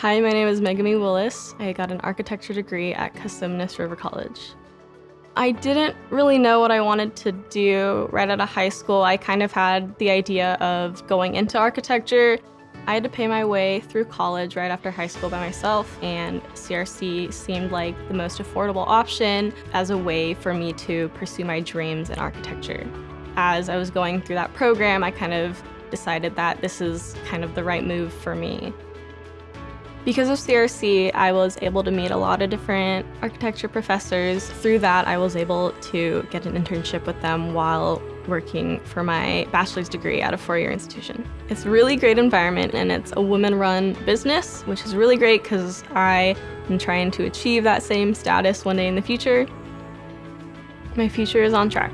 Hi, my name is Megami Willis. I got an architecture degree at Cosumnes River College. I didn't really know what I wanted to do right out of high school. I kind of had the idea of going into architecture. I had to pay my way through college right after high school by myself, and CRC seemed like the most affordable option as a way for me to pursue my dreams in architecture. As I was going through that program, I kind of decided that this is kind of the right move for me. Because of CRC, I was able to meet a lot of different architecture professors. Through that, I was able to get an internship with them while working for my bachelor's degree at a four-year institution. It's a really great environment and it's a woman-run business, which is really great because I am trying to achieve that same status one day in the future. My future is on track.